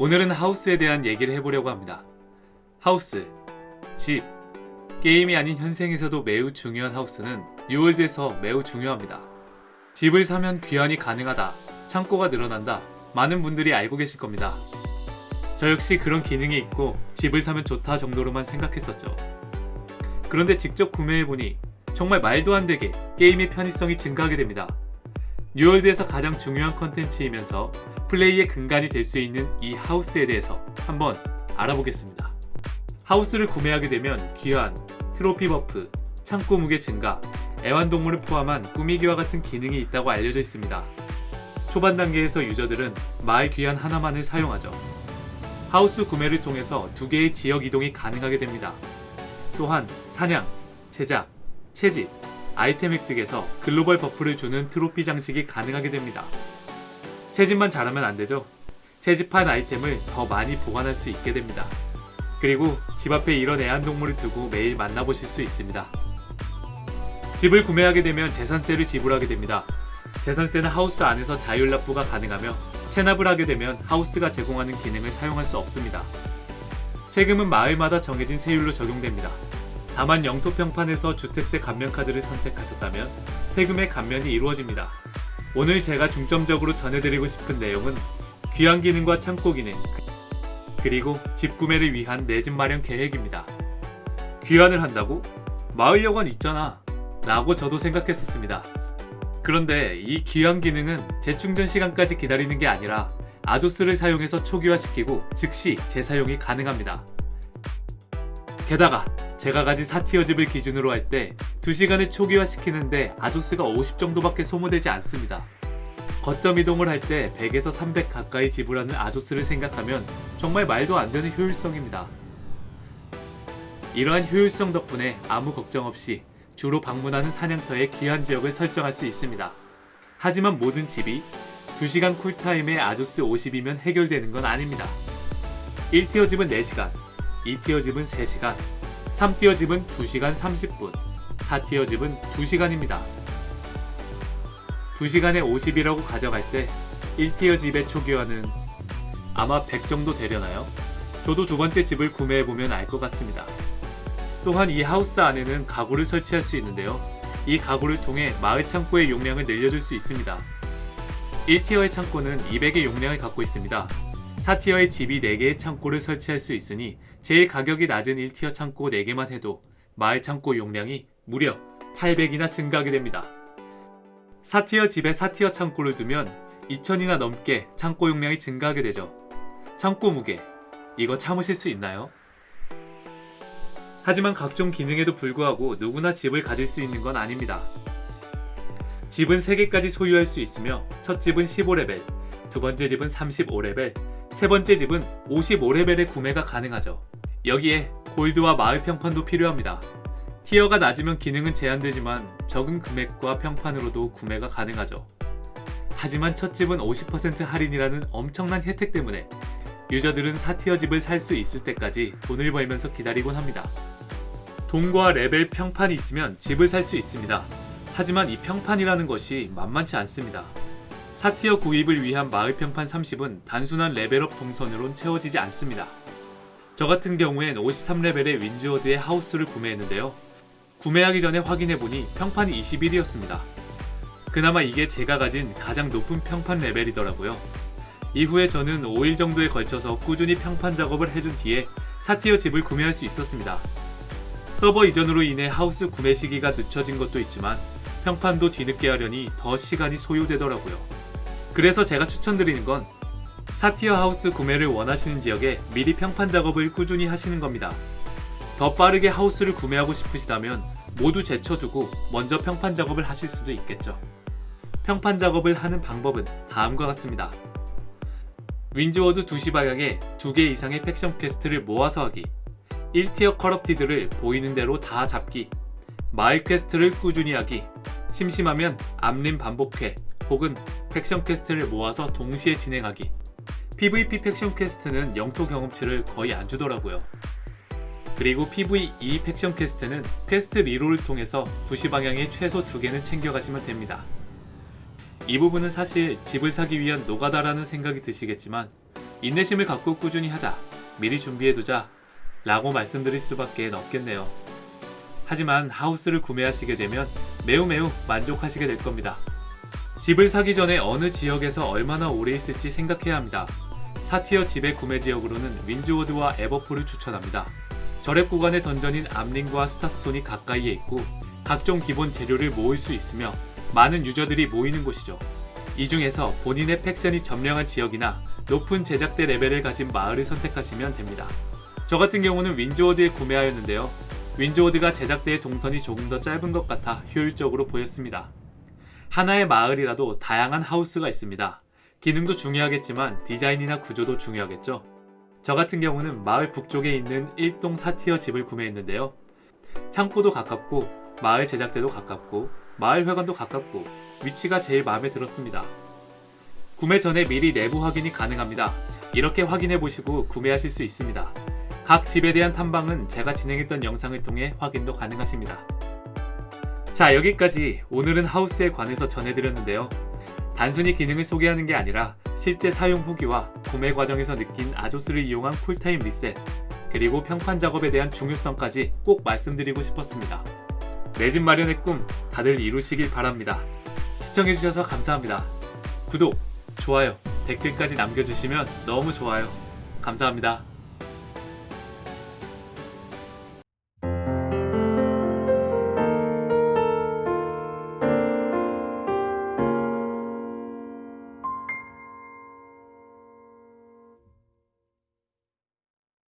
오늘은 하우스에 대한 얘기를 해보려고 합니다. 하우스, 집, 게임이 아닌 현생에서도 매우 중요한 하우스는 뉴월드에서 매우 중요합니다. 집을 사면 귀환이 가능하다, 창고가 늘어난다, 많은 분들이 알고 계실 겁니다. 저 역시 그런 기능이 있고 집을 사면 좋다 정도로만 생각했었죠. 그런데 직접 구매해보니 정말 말도 안 되게 게임의 편의성이 증가하게 됩니다. 뉴월드에서 가장 중요한 컨텐츠이면서 플레이의 근간이 될 수 있는 이 하우스에 대해서 한번 알아보겠습니다. 하우스를 구매하게 되면 귀환, 트로피 buff, 창고 무게 증가, 애완동물을 포함한 꾸미기와 같은 기능이 있다고 알려져 있습니다. 초반 단계에서 유저들은 마을 귀환 하나만을 사용하죠. 하우스 구매를 통해서 두 개의 지역 이동이 가능하게 됩니다. 또한 사냥, 제작, 채집, 아이템 획득에서 글로벌 buff를 주는 트로피 장식이 가능하게 됩니다. 채집만 잘하면 안되죠. 채집한 아이템을 더 많이 보관할 수 있게 됩니다. 그리고 집 앞에 이런 애완동물을 두고 매일 만나보실 수 있습니다. 집을 구매하게 되면 재산세를 지불하게 됩니다. 재산세는 하우스 안에서 자율 납부가 가능하며 체납을 하게 되면 하우스가 제공하는 기능을 사용할 수 없습니다. 세금은 마을마다 정해진 세율로 적용됩니다. 다만 영토평판에서 주택세 감면카드를 선택하셨다면 세금의 감면이 이루어집니다. 오늘 제가 중점적으로 전해드리고 싶은 내용은 귀환 기능과 창고 기능 그리고 집 구매를 위한 내 집 마련 계획입니다. 귀환을 한다고? 마을여관 있잖아 라고 저도 생각했었습니다. 그런데 이 귀환 기능은 재충전 시간까지 기다리는 게 아니라 아조스를 사용해서 초기화시키고 즉시 재사용이 가능합니다. 게다가 제가 가진 4티어 집을 기준으로 할 때 2시간을 초기화시키는데 아조스가 50 정도밖에 소모되지 않습니다. 거점 이동을 할 때 100에서 300 가까이 지불하는 아조스를 생각하면 정말 말도 안 되는 효율성입니다. 이러한 효율성 덕분에 아무 걱정 없이 주로 방문하는 사냥터의 귀한 지역을 설정할 수 있습니다. 하지만 모든 집이 2시간 cool time에 아조스 50이면 해결되는 건 아닙니다. 1tier 집은 4시간, 2tier 집은 3시간, 3tier 집은 2시간 30분, 4tier 집은 2시간입니다. 2시간에 50이라고 가져갈 때 1tier 집의 초기화는 아마 100 정도 되려나요? 저도 두 번째 집을 구매해보면 알 것 같습니다. 또한 이 하우스 안에는 가구를 설치할 수 있는데요. 이 가구를 통해 마을 창고의 용량을 늘려줄 수 있습니다. 1티어의 창고는 200의 용량을 갖고 있습니다. 4티어의 집이 4개의 창고를 설치할 수 있으니 제일 가격이 낮은 1티어 창고 4개만 해도 마을 창고 용량이 무려 800이나 증가하게 됩니다. 4티어 집에 4티어 창고를 두면 2000이나 넘게 창고 용량이 증가하게 되죠. 창고 무게, 이거 참으실 수 있나요? 하지만 각종 기능에도 불구하고 누구나 집을 가질 수 있는 건 아닙니다. 집은 3개까지 소유할 수 있으며 첫 집은 15레벨, 두 번째 집은 35레벨, 세 번째 집은 55레벨의 구매가 가능하죠. 여기에 골드와 마을 평판도 필요합니다. 티어가 낮으면 기능은 제한되지만 적은 금액과 평판으로도 구매가 가능하죠. 하지만 첫 집은 50% 할인이라는 엄청난 혜택 때문에 유저들은 4tier 집을 살 수 있을 때까지 돈을 벌면서 기다리곤 합니다. 돈과 레벨 평판이 있으면 집을 살 수 있습니다. 하지만 이 평판이라는 것이 만만치 않습니다. 4tier 구입을 위한 마을 평판 30은 단순한 level up 동선으론 채워지지 않습니다. 저 같은 경우엔 53레벨의 윈즈워드의 하우스를 구매했는데요. 구매하기 전에 확인해보니 평판이 21이었습니다. 그나마 이게 제가 가진 가장 높은 평판 레벨이더라고요. 이후에 저는 5일 정도에 걸쳐서 꾸준히 평판 작업을 해준 뒤에 4티어 집을 구매할 수 있었습니다. 서버 이전으로 인해 하우스 구매 시기가 늦춰진 것도 있지만 평판도 뒤늦게 하려니 더 시간이 소요되더라고요. 그래서 제가 추천드리는 건 4티어 하우스 구매를 원하시는 지역에 미리 평판 작업을 꾸준히 하시는 겁니다. 더 빠르게 하우스를 구매하고 싶으시다면 모두 제쳐두고 먼저 평판 작업을 하실 수도 있겠죠. 평판 작업을 하는 방법은 다음과 같습니다. 윈즈워드 2시 방향에 2개 이상의 faction quest를 모아서 하기 1tier corrupted를 보이는 대로 다 잡기 마을 quest를 꾸준히 하기 심심하면 암린 반복퀘 혹은 faction quest를 모아서 동시에 진행하기 PVP 팩션 퀘스트는 영토 경험치를 거의 안 주더라고요. 그리고 PVE 팩션 퀘스트는 quest reroll을 통해서 2시 방향에 최소 2개는 챙겨가시면 됩니다. 이 부분은 사실 집을 사기 위한 노가다라는 생각이 드시겠지만 인내심을 갖고 꾸준히 하자. 미리 준비해두자. 라고 말씀드릴 수밖에 없겠네요. 하지만 하우스를 구매하시게 되면 매우 매우 만족하시게 될 겁니다. 집을 사기 전에 어느 지역에서 얼마나 오래 있을지 생각해야 합니다. 4tier 집의 구매 지역으로는 윈즈워드와 에버폴을 추천합니다. 저렙 구간의 던전인 Amrine과 Starstone이 가까이에 있고 각종 기본 재료를 모을 수 있으며 많은 유저들이 모이는 곳이죠. 이 중에서 본인의 faction이 점령한 지역이나 높은 제작대 레벨을 가진 마을을 선택하시면 됩니다. 저 같은 경우는 Windsward에 구매하였는데요. Windsward가 제작대의 동선이 조금 더 짧은 것 같아 효율적으로 보였습니다. 하나의 마을이라도 다양한 하우스가 있습니다. 기능도 중요하겠지만 디자인이나 구조도 중요하겠죠. 저 같은 경우는 마을 북쪽에 있는 1동 4티어 집을 구매했는데요. 창고도 가깝고 마을 제작대도 가깝고 마을 회관도 가깝고 위치가 제일 마음에 들었습니다. 구매 전에 미리 내부 확인이 가능합니다. 이렇게 확인해 보시고 구매하실 수 있습니다. 각 집에 대한 탐방은 제가 진행했던 영상을 통해 확인도 가능하십니다. 자, 여기까지 오늘은 하우스에 관해서 전해드렸는데요. 단순히 기능을 소개하는 게 아니라 실제 사용 후기와 구매 과정에서 느낀 아조스를 이용한 쿨타임 리셋, 그리고 평판 작업에 대한 중요성까지 꼭 말씀드리고 싶었습니다. 내 집 마련의 꿈 다들 이루시길 바랍니다. 시청해주셔서 감사합니다. 구독, 좋아요, 댓글까지 남겨주시면 너무 좋아요. 감사합니다.